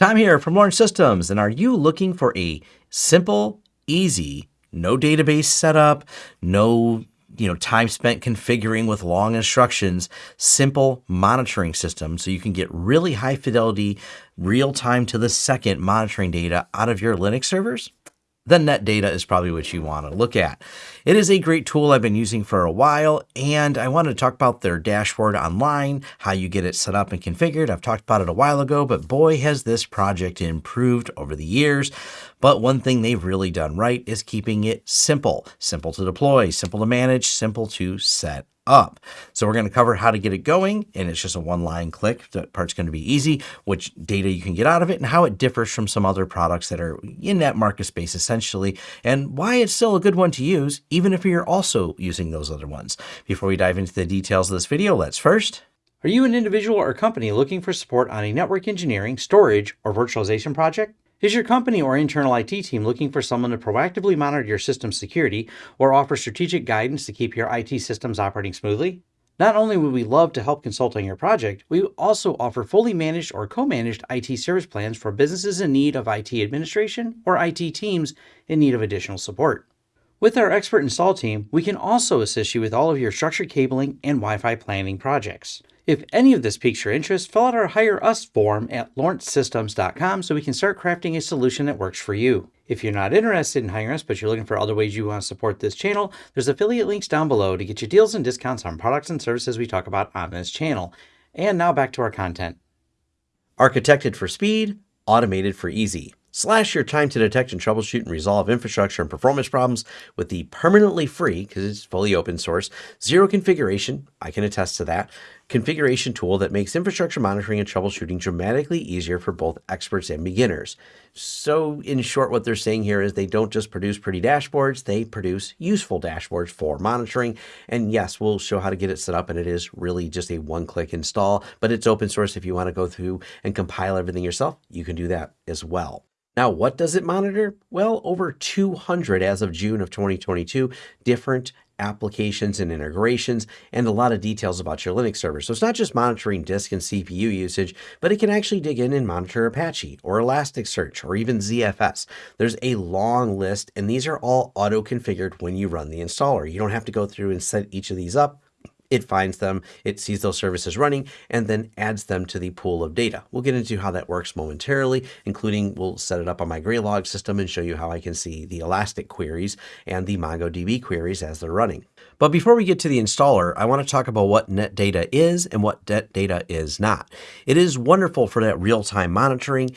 Tom here from Lawrence Systems, and are you looking for a simple, easy, no database setup, no you know time spent configuring with long instructions, simple monitoring system so you can get really high fidelity, real time to the second monitoring data out of your Linux servers? Then NetData is probably what you want to look at. It is a great tool I've been using for a while, and I wanted to talk about their dashboard online, how you get it set up and configured. I've talked about it a while ago, but boy, has this project improved over the years. But one thing they've really done right is keeping it simple, simple to deploy, simple to manage, simple to set up. So we're going to cover how to get it going, and it's just a one-line click. That part's going to be easy, which data you can get out of it, and how it differs from some other products that are in that market space essentially, and why it's still a good one to use, even if you're also using those other ones. Before we dive into the details of this video, let's first are you an individual or company looking for support on a network engineering, storage, or virtualization project? Is your company or internal IT team looking for someone to proactively monitor your system's security or offer strategic guidance to keep your IT systems operating smoothly? Not only would we love to help consult on your project, we also offer fully managed or co-managed IT service plans for businesses in need of IT administration or IT teams in need of additional support. With our expert install team, we can also assist you with all of your structured cabling and Wi-Fi planning projects. If any of this piques your interest, fill out our Hire Us form at lawrencesystems.com so we can start crafting a solution that works for you. If you're not interested in hiring us, but you're looking for other ways you want to support this channel, there's affiliate links down below to get you deals and discounts on products and services we talk about on this channel. And now back to our content. Architected for speed, automated for easy. Slash your time to detect and troubleshoot and resolve infrastructure and performance problems with the permanently free, because it's fully open source, zero configuration, I can attest to that, configuration tool that makes infrastructure monitoring and troubleshooting dramatically easier for both experts and beginners. So in short, what they're saying here is they don't just produce pretty dashboards, they produce useful dashboards for monitoring. And yes, we'll show how to get it set up and it is really just a one-click install, but it's open source. If you want to go through and compile everything yourself, you can do that as well. Now, what does it monitor? Well, over 200 as of June of 2022 different applications and integrations, and a lot of details about your Linux server. So it's not just monitoring disk and CPU usage, but it can actually dig in and monitor Apache or Elasticsearch or even ZFS. There's a long list, and these are all auto-configured when you run the installer. You don't have to go through and set each of these up it finds them, it sees those services running, and then adds them to the pool of data. We'll get into how that works momentarily, including we'll set it up on my Graylog system and show you how I can see the Elastic queries and the MongoDB queries as they're running. But before we get to the installer, I want to talk about what NetData is and what NetData is not. It is wonderful for that real-time monitoring,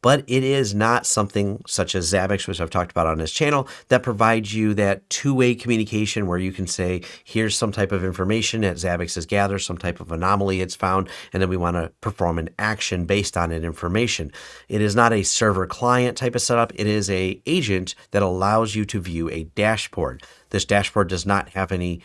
but it is not something such as Zabbix, which I've talked about on this channel, that provides you that two-way communication where you can say, here's some type of information that Zabbix has gathered, some type of anomaly it's found, and then we want to perform an action based on that information. It is not a server client type of setup. It is a agent that allows you to view a dashboard. This dashboard does not have any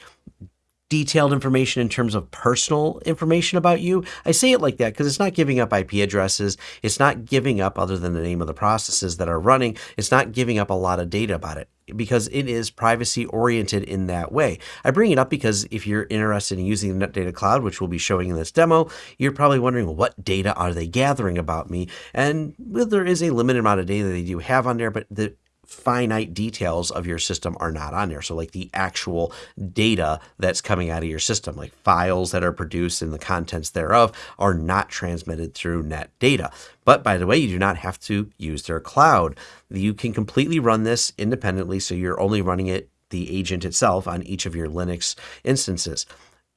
detailed information in terms of personal information about you. I say it like that because it's not giving up IP addresses. It's not giving up other than the name of the processes that are running. It's not giving up a lot of data about it because it is privacy oriented in that way. I bring it up because if you're interested in using the NetData Cloud, which we'll be showing in this demo, you're probably wondering, what data are they gathering about me? And well, there is a limited amount of data they do have on there, but the finite details of your system are not on there. So like the actual data that's coming out of your system, like files that are produced and the contents thereof are not transmitted through net data. But by the way, you do not have to use their cloud. You can completely run this independently. So you're only running it, the agent itself on each of your Linux instances.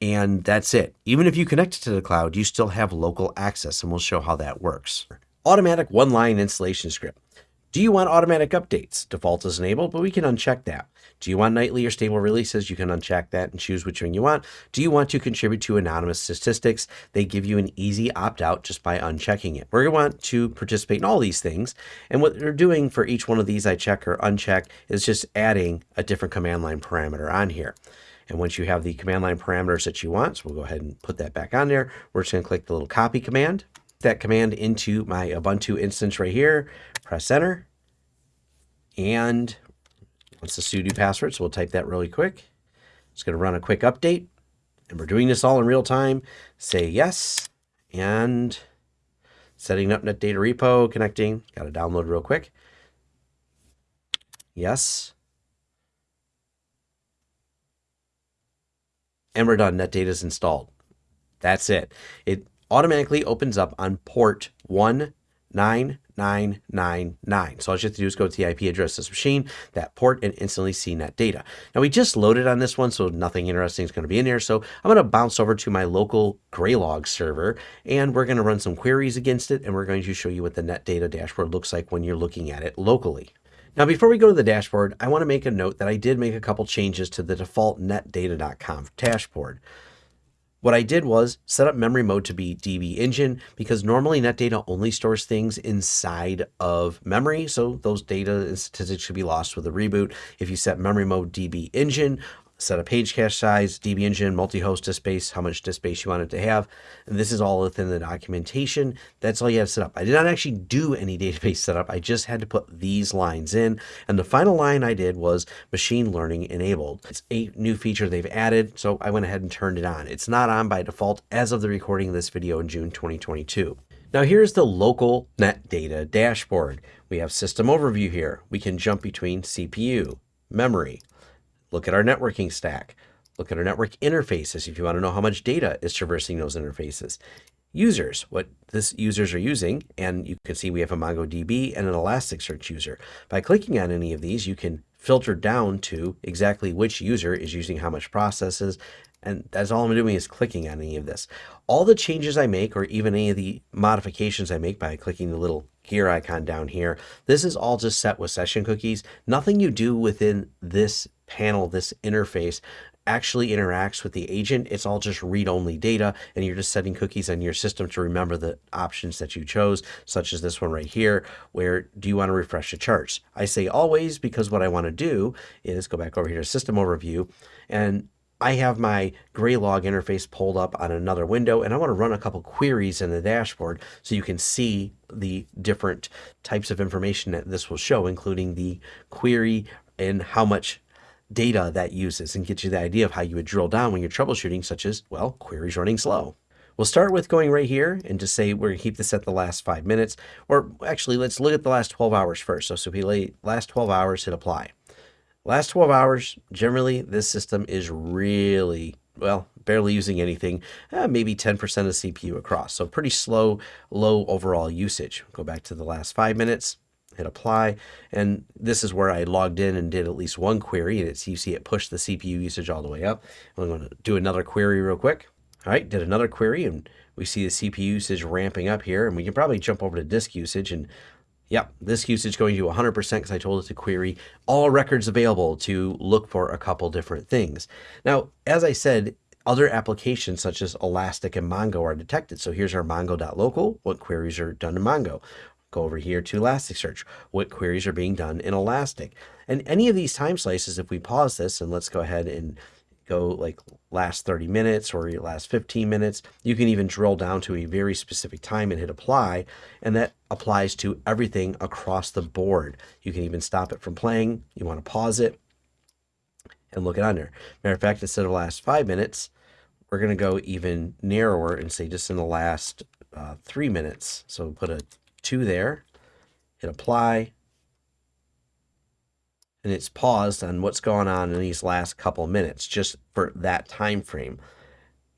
And that's it. Even if you connect it to the cloud, you still have local access and we'll show how that works. Automatic one-line installation script. Do you want automatic updates? Default is enabled, but we can uncheck that. Do you want nightly or stable releases? You can uncheck that and choose which one you want. Do you want to contribute to anonymous statistics? They give you an easy opt-out just by unchecking it. We're going to want to participate in all these things. And what they're doing for each one of these I check or uncheck is just adding a different command line parameter on here. And once you have the command line parameters that you want, so we'll go ahead and put that back on there. We're just going to click the little copy command that command into my Ubuntu instance right here, press enter, and what's the sudo password? So we'll type that really quick. It's going to run a quick update, and we're doing this all in real time. Say yes, and setting up NetData repo, connecting, got to download real quick. Yes. And we're done. NetData is installed. That's it. It automatically opens up on port 19999. So all you have to do is go to the IP address of this machine, that port, and instantly see net data. Now we just loaded on this one, so nothing interesting is going to be in here. So I'm going to bounce over to my local Graylog server, and we're going to run some queries against it, and we're going to show you what the net data dashboard looks like when you're looking at it locally. Now, before we go to the dashboard, I want to make a note that I did make a couple changes to the default netdata.conf dashboard. What I did was set up memory mode to be DB engine because normally NetData only stores things inside of memory. So those data and statistics should be lost with a reboot. If you set memory mode DB engine, set a page cache size, DB engine, multi-host disk space, how much disk space you want it to have. And this is all within the documentation. That's all you have set up. I did not actually do any database setup. I just had to put these lines in. And the final line I did was machine learning enabled. It's a new feature they've added. So I went ahead and turned it on. It's not on by default as of the recording of this video in June 2022. Now here's the local net data dashboard. We have system overview here. We can jump between CPU, memory, Look at our networking stack. Look at our network interfaces if you want to know how much data is traversing those interfaces. Users, what this users are using, and you can see we have a MongoDB and an Elasticsearch user. By clicking on any of these, you can filter down to exactly which user is using how much processes, and that's all I'm doing is clicking on any of this. All the changes I make, or even any of the modifications I make by clicking the little gear icon down here, this is all just set with session cookies. Nothing you do within this panel, this interface, actually interacts with the agent. It's all just read-only data, and you're just setting cookies on your system to remember the options that you chose, such as this one right here, where do you want to refresh the charts? I say always because what I want to do is go back over here to System Overview, and I have my Graylog interface pulled up on another window and I want to run a couple queries in the dashboard so you can see the different types of information that this will show, including the query and how much data that uses and get you the idea of how you would drill down when you're troubleshooting, such as, well, queries running slow. We'll start with going right here and just say we're to keep this at the last five minutes, or actually let's look at the last 12 hours first. So, so we last 12 hours, hit apply. Last 12 hours, generally this system is really, well, barely using anything, eh, maybe 10% of CPU across. So pretty slow, low overall usage. Go back to the last five minutes, hit apply. And this is where I logged in and did at least one query. And it's, you see it pushed the CPU usage all the way up. I'm going to do another query real quick. All right, did another query and we see the CPU usage ramping up here. And we can probably jump over to disk usage and Yep, this usage going to 100% because I told it to query all records available to look for a couple different things. Now, as I said, other applications such as Elastic and Mongo are detected. So here's our mongo.local, what queries are done in Mongo. Go over here to Elasticsearch. What queries are being done in Elastic? And any of these time slices, if we pause this and let's go ahead and go like last 30 minutes or your last 15 minutes, you can even drill down to a very specific time and hit apply. And that applies to everything across the board. You can even stop it from playing. You want to pause it and look it under. Matter of fact, instead of last five minutes, we're going to go even narrower and say just in the last uh, three minutes. So put a two there, hit apply, and it's paused on what's going on in these last couple minutes just for that time frame.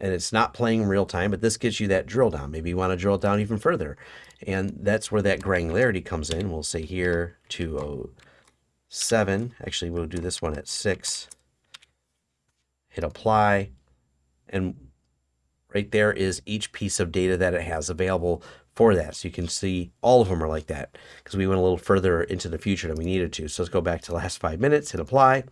And it's not playing real time, but this gives you that drill down. Maybe you want to drill down even further. And that's where that granularity comes in. We'll say here 207. Actually, we'll do this one at 6. Hit apply. And right there is each piece of data that it has available for that. So you can see all of them are like that because we went a little further into the future than we needed to. So let's go back to last five minutes, hit apply,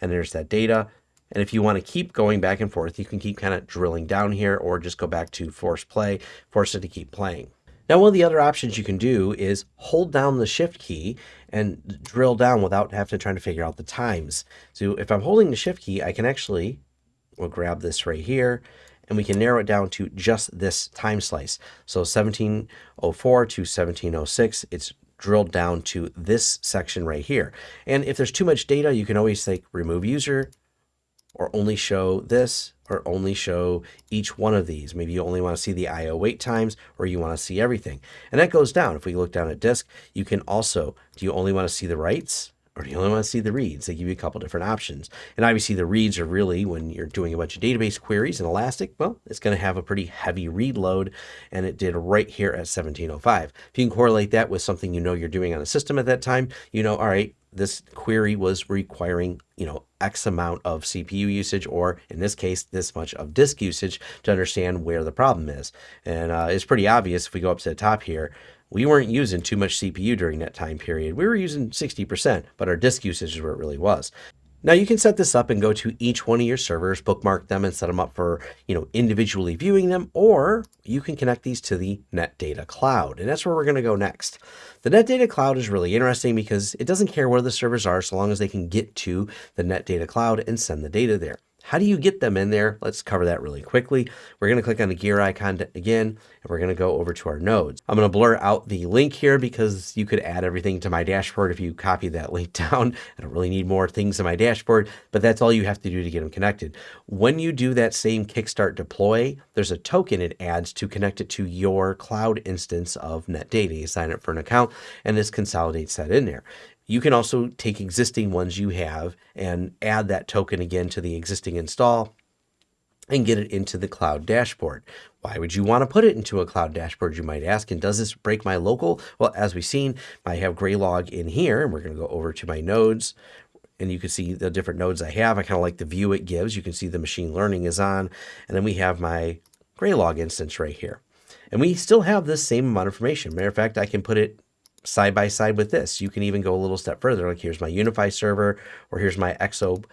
and there's that data. And if you want to keep going back and forth, you can keep kind of drilling down here or just go back to force play, force it to keep playing. Now, one of the other options you can do is hold down the shift key and drill down without having to try to figure out the times. So if I'm holding the shift key, I can actually, we'll grab this right here and we can narrow it down to just this time slice. So 1704 to 1706, it's drilled down to this section right here. And if there's too much data, you can always like remove user or only show this or only show each one of these. Maybe you only want to see the I.O. wait times or you want to see everything. And that goes down. If we look down at disk, you can also, do you only want to see the writes? Or do you only want to see the reads? They give you a couple different options. And obviously the reads are really, when you're doing a bunch of database queries in Elastic, well, it's going to have a pretty heavy read load, and it did right here at 1705. If you can correlate that with something you know you're doing on a system at that time, you know, all right, this query was requiring, you know, X amount of CPU usage, or in this case, this much of disk usage to understand where the problem is. And uh, it's pretty obvious if we go up to the top here, we weren't using too much CPU during that time period. We were using 60%, but our disk usage is where it really was. Now you can set this up and go to each one of your servers, bookmark them and set them up for, you know, individually viewing them, or you can connect these to the NetData Cloud. And that's where we're going to go next. The NetData Cloud is really interesting because it doesn't care where the servers are so long as they can get to the NetData Cloud and send the data there. How do you get them in there? Let's cover that really quickly. We're going to click on the gear icon again, and we're going to go over to our nodes. I'm going to blur out the link here because you could add everything to my dashboard if you copy that link down. I don't really need more things in my dashboard, but that's all you have to do to get them connected. When you do that same Kickstart deploy, there's a token it adds to connect it to your cloud instance of NetData. You sign up for an account, and this consolidates that in there. You can also take existing ones you have and add that token again to the existing install and get it into the cloud dashboard. Why would you want to put it into a cloud dashboard, you might ask? And does this break my local? Well, as we've seen, I have Graylog in here, and we're going to go over to my nodes, and you can see the different nodes I have. I kind of like the view it gives. You can see the machine learning is on, and then we have my Graylog instance right here. And we still have this same amount of information. Matter of fact, I can put it side by side with this. You can even go a little step further. Like here's my UniFi server, or here's my EXO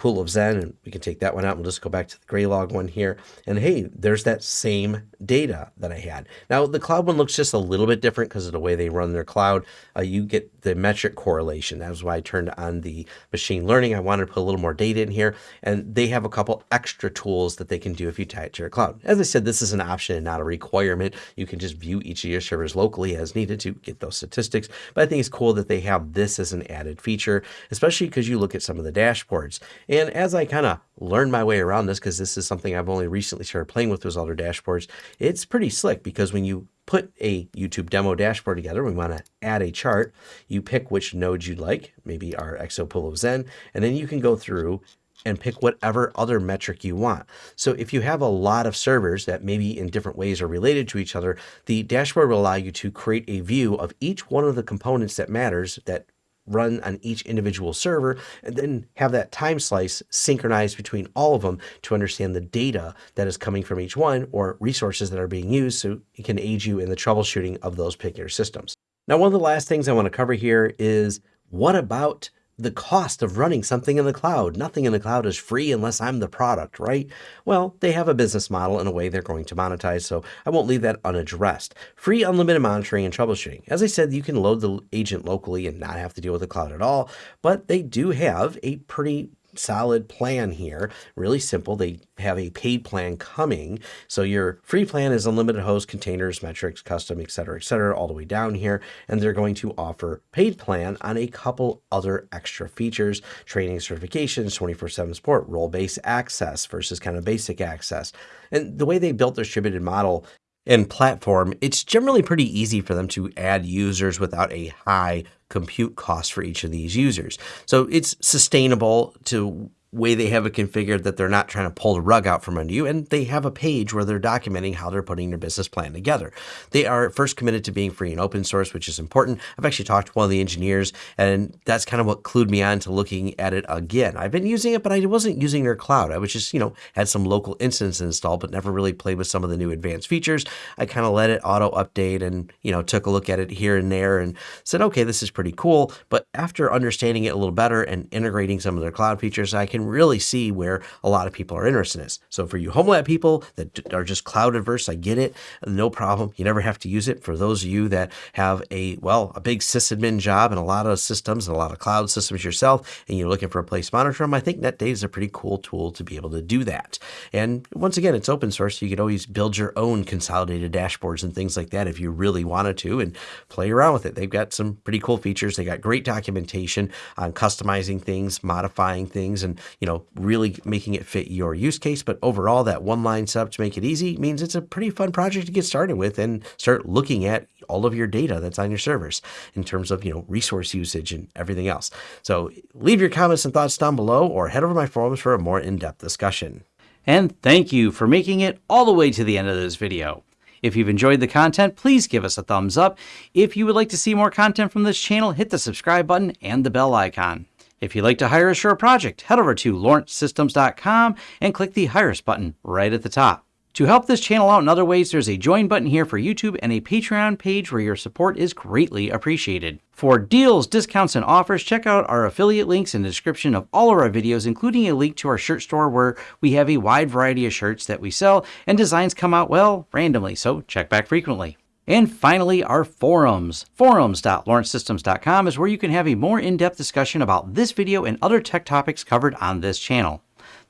pool of Xen, and we can take that one out. We'll just go back to the Graylog one here. And hey, there's that same data that I had. Now, the cloud one looks just a little bit different because of the way they run their cloud. Uh, you get the metric correlation. That was why I turned on the machine learning. I wanted to put a little more data in here, and they have a couple extra tools that they can do if you tie it to your cloud. As I said, this is an option and not a requirement. You can just view each of your servers locally as needed to get those statistics. But I think it's cool that they have this as an added feature, especially because you look at some of the dashboards. And as I kind of learned my way around this, because this is something I've only recently started playing with those other dashboards, it's pretty slick because when you put a YouTube demo dashboard together, we want to add a chart. You pick which nodes you'd like, maybe our Exopool of Xen, and then you can go through and pick whatever other metric you want. So if you have a lot of servers that maybe in different ways are related to each other, the dashboard will allow you to create a view of each one of the components that matters that run on each individual server, and then have that time slice synchronized between all of them to understand the data that is coming from each one or resources that are being used so it can aid you in the troubleshooting of those particular systems. Now, one of the last things I want to cover here is what about the cost of running something in the cloud. Nothing in the cloud is free unless I'm the product, right? Well, they have a business model in a way they're going to monetize, so I won't leave that unaddressed. Free unlimited monitoring and troubleshooting. As I said, you can load the agent locally and not have to deal with the cloud at all, but they do have a pretty solid plan here. Really simple. They have a paid plan coming. So your free plan is unlimited host, containers, metrics, custom, etc., etc., all the way down here. And they're going to offer paid plan on a couple other extra features, training certifications, 24-7 support, role-based access versus kind of basic access. And the way they built their distributed model and platform, it's generally pretty easy for them to add users without a high compute cost for each of these users. So it's sustainable to way they have it configured that they're not trying to pull the rug out from under you. And they have a page where they're documenting how they're putting their business plan together. They are first committed to being free and open source, which is important. I've actually talked to one of the engineers, and that's kind of what clued me on to looking at it again. I've been using it, but I wasn't using their cloud. I was just, you know, had some local instance installed, but never really played with some of the new advanced features. I kind of let it auto update and, you know, took a look at it here and there and said, okay, this is pretty cool. But after understanding it a little better and integrating some of their cloud features, I can can really see where a lot of people are interested in this. So for you home lab people that are just cloud adverse, I get it. No problem. You never have to use it. For those of you that have a, well, a big sysadmin job and a lot of systems and a lot of cloud systems yourself, and you're looking for a place to monitor them, I think NetData is a pretty cool tool to be able to do that. And once again, it's open source. So you could always build your own consolidated dashboards and things like that if you really wanted to and play around with it. They've got some pretty cool features. They got great documentation on customizing things, modifying things, and you know, really making it fit your use case. But overall, that one line setup to make it easy means it's a pretty fun project to get started with and start looking at all of your data that's on your servers in terms of, you know, resource usage and everything else. So leave your comments and thoughts down below or head over to my forums for a more in-depth discussion. And thank you for making it all the way to the end of this video. If you've enjoyed the content, please give us a thumbs up. If you would like to see more content from this channel, hit the subscribe button and the bell icon. If you'd like to hire a project, head over to lawrencesystems.com and click the Hire Us button right at the top. To help this channel out in other ways, there's a join button here for YouTube and a Patreon page where your support is greatly appreciated. For deals, discounts, and offers, check out our affiliate links in the description of all of our videos, including a link to our shirt store where we have a wide variety of shirts that we sell and designs come out, well, randomly, so check back frequently. And finally, our forums. Forums.lawrencesystems.com is where you can have a more in-depth discussion about this video and other tech topics covered on this channel.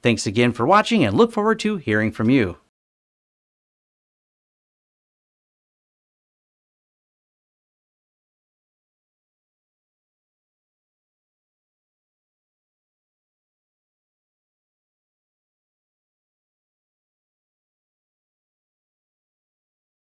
Thanks again for watching and look forward to hearing from you.